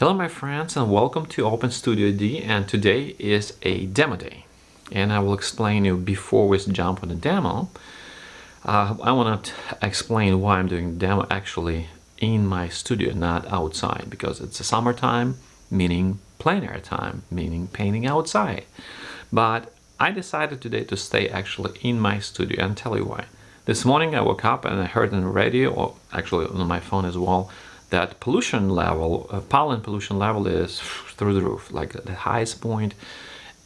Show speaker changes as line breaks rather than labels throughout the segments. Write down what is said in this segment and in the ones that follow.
Hello my friends and welcome to Open Studio D and today is a demo day. And I will explain you before we jump on the demo uh, I want to explain why I'm doing demo actually in my studio not outside because it's a summertime meaning plein air time meaning painting outside. But I decided today to stay actually in my studio and tell you why. This morning I woke up and I heard on the radio or actually on my phone as well that pollution level, uh, pollen pollution level is through the roof, like the highest point.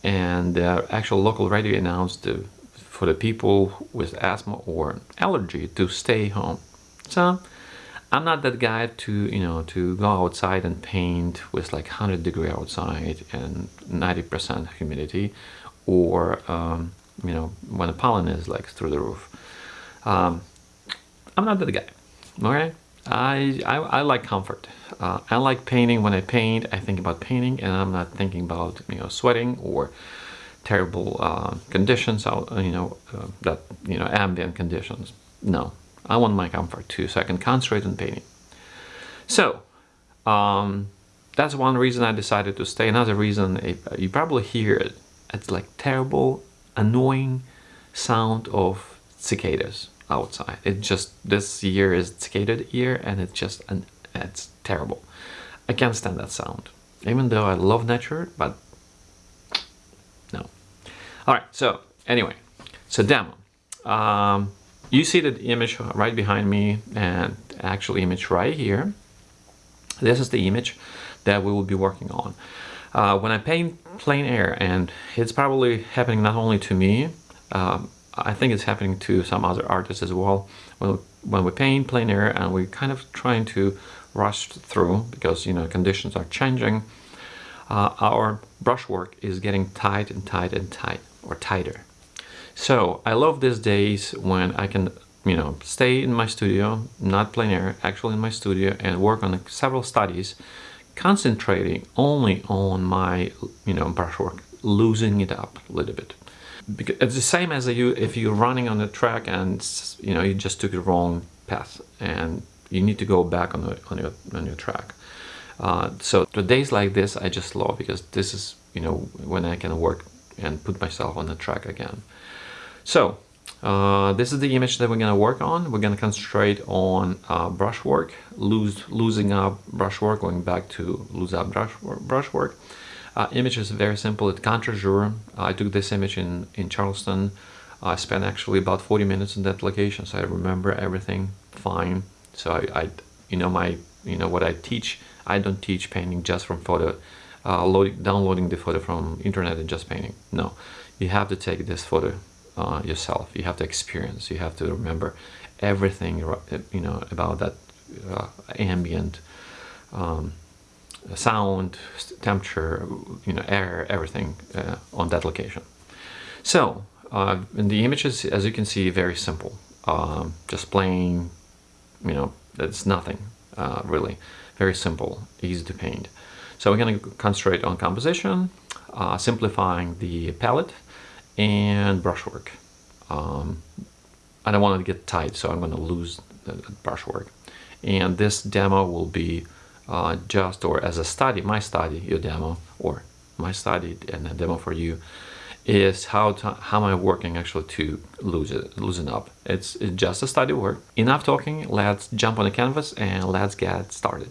And the actual local radio announced uh, for the people with asthma or allergy to stay home. So I'm not that guy to, you know, to go outside and paint with like 100 degree outside and 90% humidity or, um, you know, when the pollen is like through the roof. Um, I'm not that guy, okay? I, I, I like comfort. Uh, I like painting. When I paint, I think about painting and I'm not thinking about, you know, sweating or terrible uh, conditions, out, you know, uh, that, you know, ambient conditions. No, I want my comfort too, so I can concentrate on painting. So, um, that's one reason I decided to stay. Another reason, uh, you probably hear it, it's like terrible, annoying sound of cicadas outside. It just, this year is cicada year and it's just, an, it's terrible. I can't stand that sound. Even though I love nature, but no. All right, so anyway, so demo. Um, you see the image right behind me and actual image right here. This is the image that we will be working on. Uh, when I paint plein air, and it's probably happening not only to me, um, I think it's happening to some other artists as well. When, when we paint plein air and we're kind of trying to rush through because you know conditions are changing, uh, our brushwork is getting tight and tight and tight or tighter. So I love these days when I can you know stay in my studio, not plein air, actually in my studio and work on several studies, concentrating only on my you know brushwork, losing it up a little bit because it's the same as you if you're running on the track and you know you just took the wrong path and you need to go back on, the, on your on your track. Uh, so the days like this I just love because this is you know when I can work and put myself on the track again. So uh, this is the image that we're gonna work on. We're gonna concentrate on uh, brushwork lose losing up brushwork going back to lose up brush brushwork uh, image is very simple. It's Contre-Jour. I took this image in, in Charleston. I spent actually about 40 minutes in that location, so I remember everything fine. So I, I you know, my, you know, what I teach, I don't teach painting just from photo, uh, loading, downloading the photo from internet and just painting. No, you have to take this photo uh, yourself. You have to experience. You have to remember everything, you know, about that uh, ambient um, sound, temperature, you know, air, everything uh, on that location. So, uh, in the images, as you can see, very simple. Um, just plain, you know, it's nothing uh, really. Very simple, easy to paint. So we're going to concentrate on composition, uh, simplifying the palette, and brushwork. Um, I don't want to get tight, so I'm going to lose the brushwork. And this demo will be uh, just or as a study, my study, your demo, or my study and a demo for you, is how to, how am I working actually to lose it, loosen up. It's, it's just a study work. Enough talking, let's jump on the canvas and let's get started.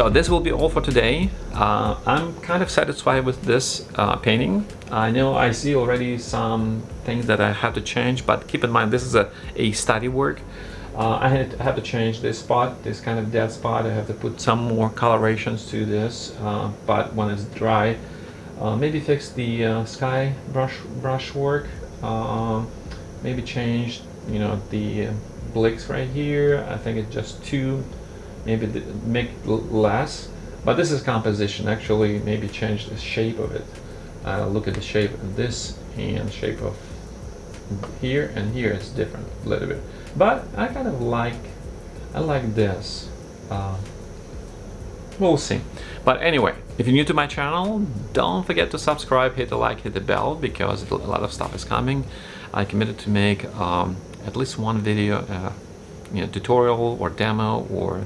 So this will be all for today. Uh, I'm kind of satisfied with this uh, painting. I know I see already some things that I have to change, but keep in mind this is a, a study work. Uh, I had to have to change this spot, this kind of dead spot. I have to put some more colorations to this, uh, but when it's dry, uh, maybe fix the uh, sky brush brush work. Uh, maybe change, you know, the blicks right here. I think it's just two. Maybe make less. But this is composition. Actually, maybe change the shape of it. Uh, look at the shape of this and shape of here and here. It's different a little bit. But I kind of like, I like this. Uh, we'll see. But anyway, if you're new to my channel, don't forget to subscribe, hit the like, hit the bell, because a lot of stuff is coming. I committed to make um, at least one video, uh, you know, tutorial or demo or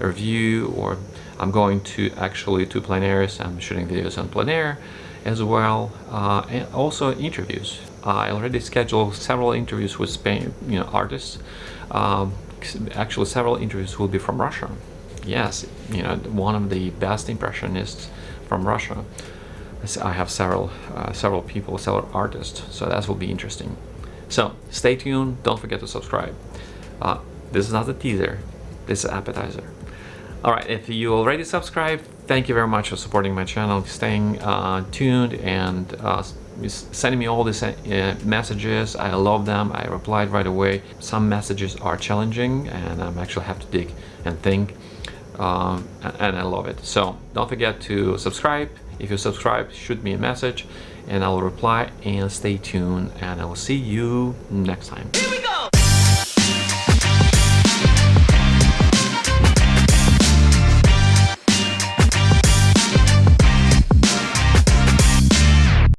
review, or I'm going to actually to plein airs. I'm shooting videos on plein air as well, uh, and also interviews. I already scheduled several interviews with Spain, you know, artists. Um, actually, several interviews will be from Russia. Yes, you know, one of the best impressionists from Russia. I have several, uh, several people, several artists, so that will be interesting. So stay tuned. Don't forget to subscribe. Uh, this is not a teaser. This is appetizer. All right, if you already subscribed, thank you very much for supporting my channel, staying uh, tuned and uh, sending me all these uh, messages. I love them. I replied right away. Some messages are challenging and I actually have to dig and think um, and I love it. So don't forget to subscribe. If you subscribe, shoot me a message and I'll reply and stay tuned and I will see you next time.